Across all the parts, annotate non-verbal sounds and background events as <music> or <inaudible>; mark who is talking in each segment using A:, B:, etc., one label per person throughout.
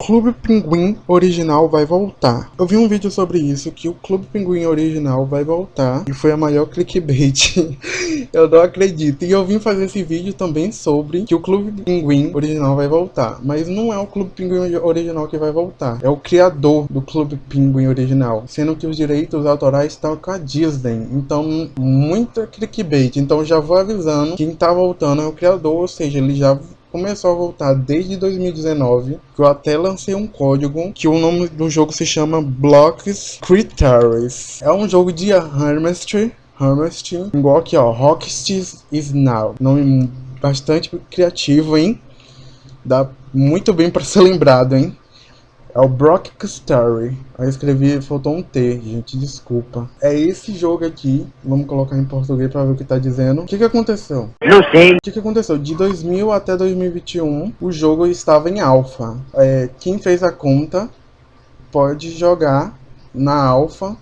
A: Clube Pinguim original vai voltar. Eu vi um vídeo sobre isso, que o Clube Pinguim original vai voltar. E foi a maior clickbait. <laughs> eu não acredito. E eu vim fazer esse vídeo também sobre que o Clube Pinguim original vai voltar. Mas não é o Clube Pinguim original que vai voltar. É o criador do Clube Pinguim original. Sendo que os direitos autorais estão com a Disney. Então, muita clickbait. Então já vou avisando. Quem tá voltando é o criador. Ou seja, ele já começou a voltar desde 2019, que eu até lancei um código que o nome do jogo se chama Blocks Critters. É um jogo de Hermest, Hermest, igual aqui ó, Rocksteady is Now. Nome bastante criativo, hein? Dá muito bem para ser <laughs> lembrado, hein? É o Brock Story. Aí eu escrevi, faltou um T, gente, desculpa. É esse jogo aqui, vamos colocar em português pra ver o que tá dizendo. O que que aconteceu?
B: Não sei.
A: O que que aconteceu? De 2000 até 2021, o jogo estava em alfa. É, quem fez a conta pode jogar na alfa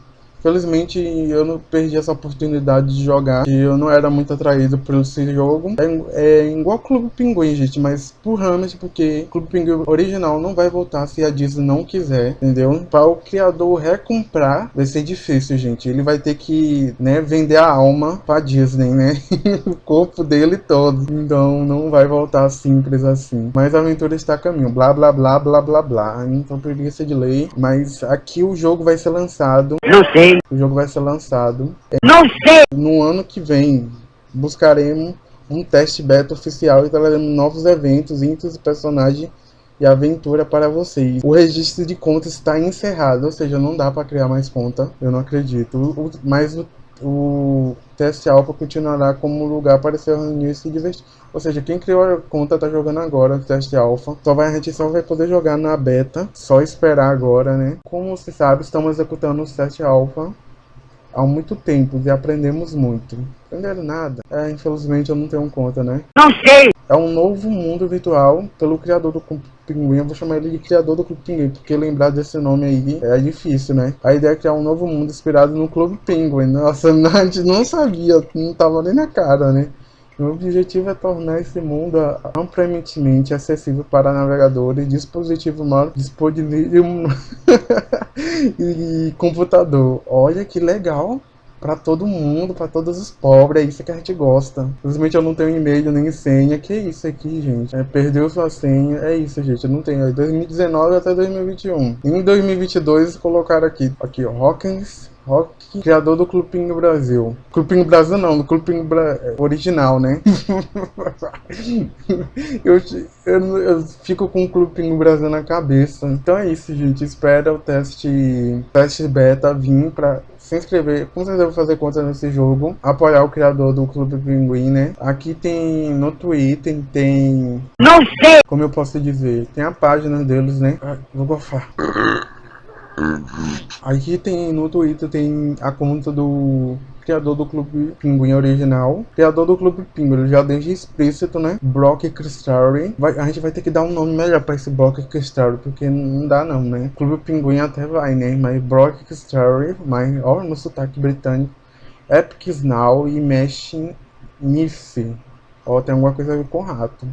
A: Felizmente eu não perdi essa oportunidade de jogar. E eu não era muito atraído por esse jogo. É, é igual Clube Pinguim, gente, mas por Hammett, porque Clube Pinguim original não vai voltar se a Disney não quiser, entendeu? Para o criador recomprar vai ser difícil, gente. Ele vai ter que, né, vender a alma pra Disney, né? <laughs> o corpo dele todo. Então não vai voltar simples assim. Mas a aventura está a caminho. Blá, blá, blá, blá, blá, blá. Então preguiça de lei. Mas aqui o jogo vai ser lançado.
B: Não sei.
A: O jogo vai ser lançado.
B: Não sei!
A: No ano que vem, buscaremos um teste beta oficial e traremos novos eventos, itens e personagens e aventura para vocês. O registro de contas está encerrado, ou seja, não dá para criar mais conta, eu não acredito. mas o, o teste alfa continuará como lugar para se reunir e se divertir. Ou seja, quem criou a conta está jogando agora o teste alfa. Só vai, a gente só vai poder jogar na beta, só esperar agora, né? Como você sabe, estamos executando o teste alfa há muito tempo e aprendemos muito. Aprenderam nada? É, infelizmente eu não tenho conta, né?
B: Não sei!
A: É um novo mundo virtual pelo criador do Clube Pinguim. Eu vou chamar ele de criador do Clube Pinguim, porque lembrar desse nome aí é difícil, né? A ideia é criar um novo mundo inspirado no Clube Pinguim. Nossa, <laughs> a gente não sabia, não tava nem na cara, né? O objetivo é tornar esse mundo amplamente acessível para navegadores, dispositivos mal disponíveis <laughs> e computador. Olha que legal! para todo mundo, para todos os pobres, é isso que a gente gosta. Infelizmente eu não tenho e-mail nem senha, que isso aqui, gente? É, perdeu sua senha, é isso, gente, eu não tenho. É 2019 até 2021. Em 2022 colocaram aqui, aqui, ó, Hawkins Rock, criador do Clubinho Brasil. Clubinho Brasil não, do Clubinho Bra... original, né? <laughs> eu, eu, eu, fico com o Clubinho Brasil na cabeça. Então é isso, gente. Espera o teste, teste beta vir pra se inscrever. Com certeza vou fazer conta nesse jogo. Apoiar o criador do Clube Pinguim, né? Aqui tem no Twitter, tem...
B: Não sei!
A: Como eu posso dizer? Tem a página deles, né? Ah, vou gofar. Aqui tem no Twitter tem a conta do criador do Clube Pinguim original, criador do Clube Pinguim, já desde explícito, né? Brock Crystal. Vai, a gente vai ter que dar um nome melhor para esse Brock Crystal, porque não dá não, né? Clube Pinguim até vai, né? Mas Brock Crystal, mas ó, no sotaque britânico, Epic Now e Mesh Niff. Ó, tem alguma coisa a ver com rato.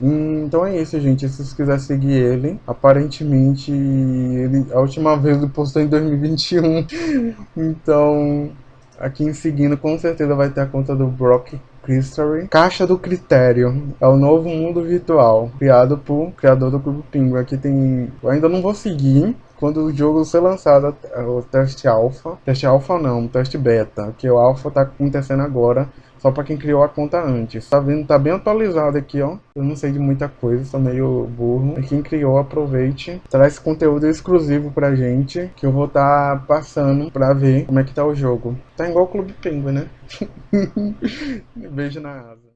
A: Então é isso, gente. Se vocês quiserem seguir ele, aparentemente ele, a última vez ele postou em 2021. <laughs> então, aqui em seguida, com certeza vai ter a conta do Brock History. Caixa do Critério. É o novo mundo virtual, criado por criador do Clube Pinguim. Aqui tem... Eu ainda não vou seguir, quando o jogo ser lançado, o teste alfa, teste alfa não, teste beta, que o alfa tá acontecendo agora, só para quem criou a conta antes. Tá vendo? Tá bem atualizado aqui, ó. Eu não sei de muita coisa, sou meio burro. E quem criou, aproveite. Traz conteúdo exclusivo pra gente, que eu vou estar tá passando pra ver como é que tá o jogo. Tá igual o Clube Penguin, né? <laughs> Beijo na asa.